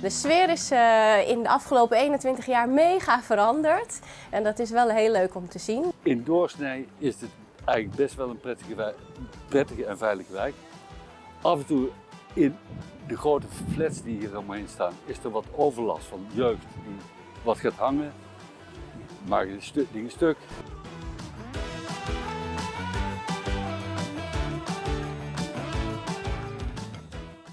de sfeer is uh, in de afgelopen 21 jaar mega veranderd. En dat is wel heel leuk om te zien. In doorsnee is het eigenlijk best wel een prettige, prettige en veilige wijk. Af en toe in de grote flats die hier omheen staan, is er wat overlast van jeugd die wat gaat hangen, de stu dingen stuk.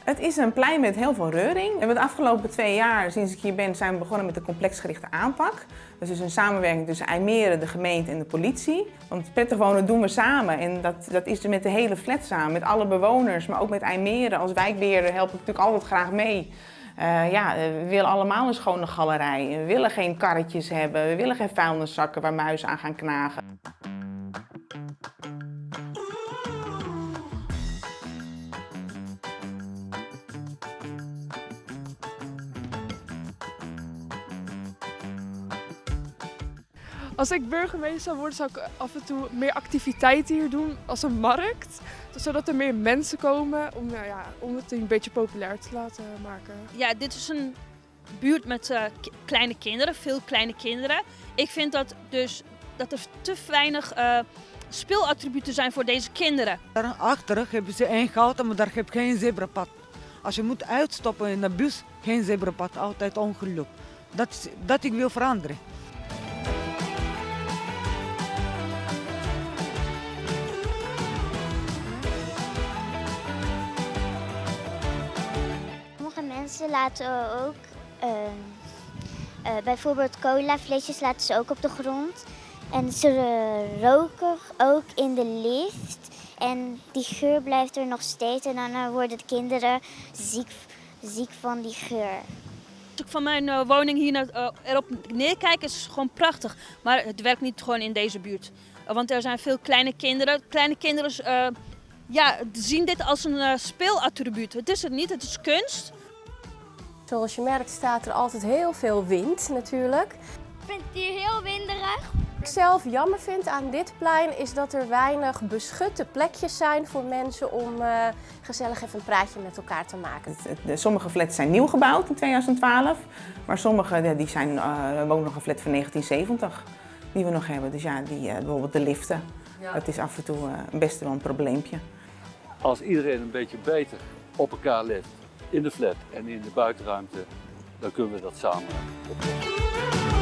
Het is een plein met heel veel reuring. We hebben de afgelopen twee jaar, sinds ik hier ben, zijn we begonnen met de complexgerichte aanpak. Dus is een samenwerking tussen IJmeren, de gemeente en de politie. Want prettig wonen doen we samen en dat, dat is met de hele flat samen. Met alle bewoners, maar ook met IJmeren. Als wijkbeheerder help ik natuurlijk altijd graag mee. Uh, ja, we willen allemaal een schone galerij. We willen geen karretjes hebben. We willen geen vuilniszakken waar muizen aan gaan knagen. Als ik burgemeester zou worden, zou ik af en toe meer activiteiten hier doen als een markt. Zodat er meer mensen komen om, nou ja, om het een beetje populair te laten maken. Ja, dit is een buurt met uh, kleine kinderen, veel kleine kinderen. Ik vind dat, dus, dat er te weinig uh, speelattributen zijn voor deze kinderen. Daarachter hebben ze één goud, maar daar heb je geen zebrapad. Als je moet uitstoppen in de bus, geen zebrapad, altijd ongeluk. Dat, is, dat ik wil veranderen. Ze laten ook uh, uh, bijvoorbeeld colaflesjes laten ze ook op de grond. En ze roken ook in de lift. En die geur blijft er nog steeds. En dan worden de kinderen ziek, ziek van die geur. Als ik van mijn uh, woning hier naar, erop neerkijk, is gewoon prachtig. Maar het werkt niet gewoon in deze buurt. Want er zijn veel kleine kinderen. Kleine kinderen ja, zien dit als een speelattribuut. Het is het niet, het is kunst. Zoals je merkt staat er altijd heel veel wind natuurlijk. Ik vind het hier heel winderig. Wat ik zelf jammer vind aan dit plein is dat er weinig beschutte plekjes zijn voor mensen om uh, gezellig even een praatje met elkaar te maken. Sommige flats zijn nieuw gebouwd in 2012, maar sommige die zijn uh, ook nog een flat van 1970 die we nog hebben. Dus ja, die, uh, bijvoorbeeld de liften. Ja. Dat is af en toe best wel een probleempje. Als iedereen een beetje beter op elkaar let in de flat en in de buitenruimte, dan kunnen we dat samen oplossen.